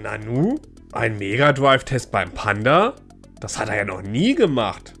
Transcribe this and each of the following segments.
Nanu? Ein Mega Drive-Test beim Panda? Das hat er ja noch nie gemacht.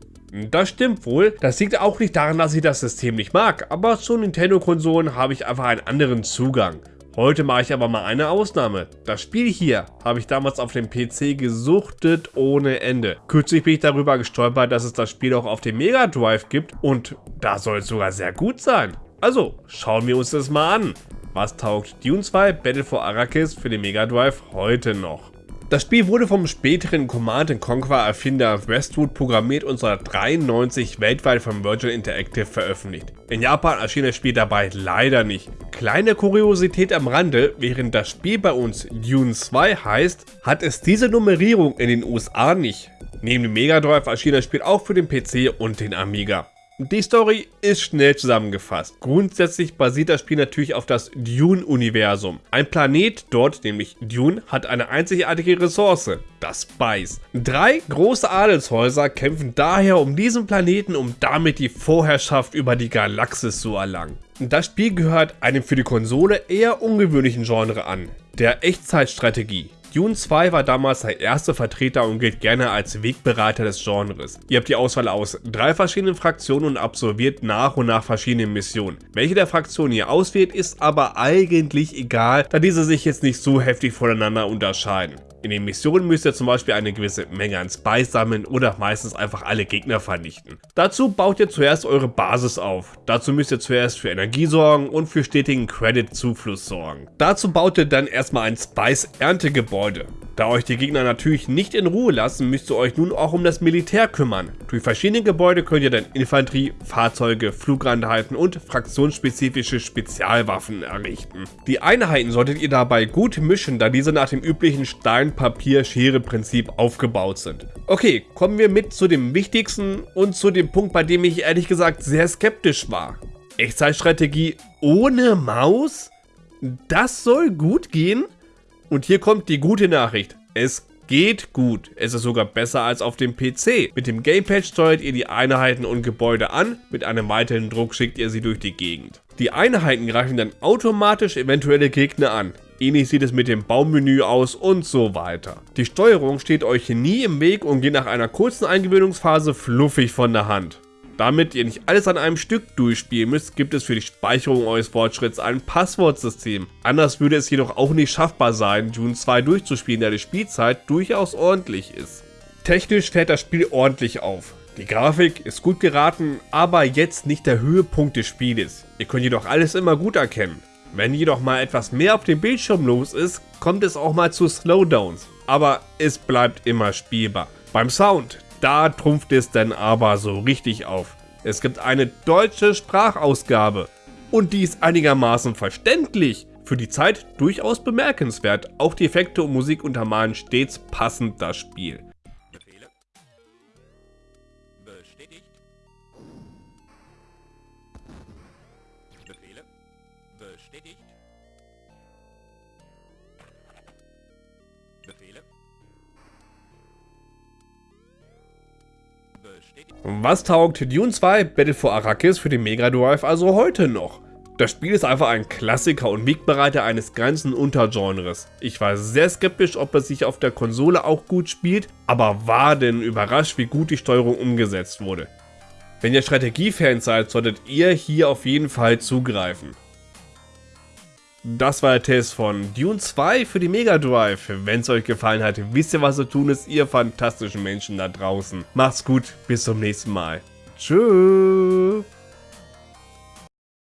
Das stimmt wohl. Das liegt auch nicht daran, dass ich das System nicht mag, aber zu Nintendo-Konsolen habe ich einfach einen anderen Zugang. Heute mache ich aber mal eine Ausnahme. Das Spiel hier habe ich damals auf dem PC gesuchtet ohne Ende. Kürzlich bin ich darüber gestolpert, dass es das Spiel auch auf dem Mega Drive gibt und da soll es sogar sehr gut sein. Also, schauen wir uns das mal an. Was taugt Dune 2 Battle for Arrakis für den Mega Drive heute noch? Das Spiel wurde vom späteren Command Conquer Erfinder Westwood programmiert und 1993 weltweit von Virgin Interactive veröffentlicht. In Japan erschien das Spiel dabei leider nicht. Kleine Kuriosität am Rande, während das Spiel bei uns Dune 2 heißt, hat es diese Nummerierung in den USA nicht. Neben dem Mega Drive erschien das Spiel auch für den PC und den Amiga. Die Story ist schnell zusammengefasst. Grundsätzlich basiert das Spiel natürlich auf das Dune-Universum. Ein Planet dort, nämlich Dune, hat eine einzigartige Ressource, das Spice. Drei große Adelshäuser kämpfen daher um diesen Planeten, um damit die Vorherrschaft über die Galaxis zu erlangen. Das Spiel gehört einem für die Konsole eher ungewöhnlichen Genre an, der Echtzeitstrategie. Dune 2 war damals der erste Vertreter und gilt gerne als Wegbereiter des Genres. Ihr habt die Auswahl aus drei verschiedenen Fraktionen und absolviert nach und nach verschiedene Missionen. Welche der Fraktionen ihr auswählt, ist aber eigentlich egal, da diese sich jetzt nicht so heftig voneinander unterscheiden. In den Missionen müsst ihr zum Beispiel eine gewisse Menge an Spice sammeln oder meistens einfach alle Gegner vernichten. Dazu baut ihr zuerst eure Basis auf. Dazu müsst ihr zuerst für Energie sorgen und für stetigen Credit-Zufluss sorgen. Dazu baut ihr dann erstmal ein Spice-Erntegebäude. Da euch die Gegner natürlich nicht in Ruhe lassen, müsst ihr euch nun auch um das Militär kümmern. Durch verschiedene Gebäude könnt ihr dann Infanterie, Fahrzeuge, Flugeinheiten und fraktionsspezifische Spezialwaffen errichten. Die Einheiten solltet ihr dabei gut mischen, da diese nach dem üblichen Stein-Papier-Schere-Prinzip aufgebaut sind. Okay, kommen wir mit zu dem wichtigsten und zu dem Punkt, bei dem ich ehrlich gesagt sehr skeptisch war. Echtzeitstrategie ohne Maus? Das soll gut gehen? Und hier kommt die gute Nachricht. Es geht gut. Es ist sogar besser als auf dem PC. Mit dem Gamepad steuert ihr die Einheiten und Gebäude an, mit einem weiteren Druck schickt ihr sie durch die Gegend. Die Einheiten greifen dann automatisch eventuelle Gegner an. Ähnlich sieht es mit dem Baummenü aus und so weiter. Die Steuerung steht euch nie im Weg und geht nach einer kurzen Eingewöhnungsphase fluffig von der Hand. Damit ihr nicht alles an einem Stück durchspielen müsst, gibt es für die Speicherung eures Fortschritts ein Passwortsystem. Anders würde es jedoch auch nicht schaffbar sein, Dune 2 durchzuspielen, da die Spielzeit durchaus ordentlich ist. Technisch fährt das Spiel ordentlich auf. Die Grafik ist gut geraten, aber jetzt nicht der Höhepunkt des Spieles. Ihr könnt jedoch alles immer gut erkennen. Wenn jedoch mal etwas mehr auf dem Bildschirm los ist, kommt es auch mal zu Slowdowns. Aber es bleibt immer spielbar. Beim Sound, da trumpft es dann aber so richtig auf. Es gibt eine deutsche Sprachausgabe. Und die ist einigermaßen verständlich. Für die Zeit durchaus bemerkenswert. Auch die Effekte und Musik untermalen stets passend das Spiel. Was taugt Dune 2 Battle for Arrakis für den Mega Drive also heute noch? Das Spiel ist einfach ein Klassiker und Wegbereiter eines ganzen Untergenres. Ich war sehr skeptisch, ob es sich auf der Konsole auch gut spielt, aber war denn überrascht, wie gut die Steuerung umgesetzt wurde. Wenn ihr Strategiefans seid, solltet ihr hier auf jeden Fall zugreifen. Das war der Test von Dune 2 für die Mega Drive. Wenn es euch gefallen hat, wisst ihr was zu tun ist, ihr fantastischen Menschen da draußen. Macht's gut, bis zum nächsten Mal. Tschüss.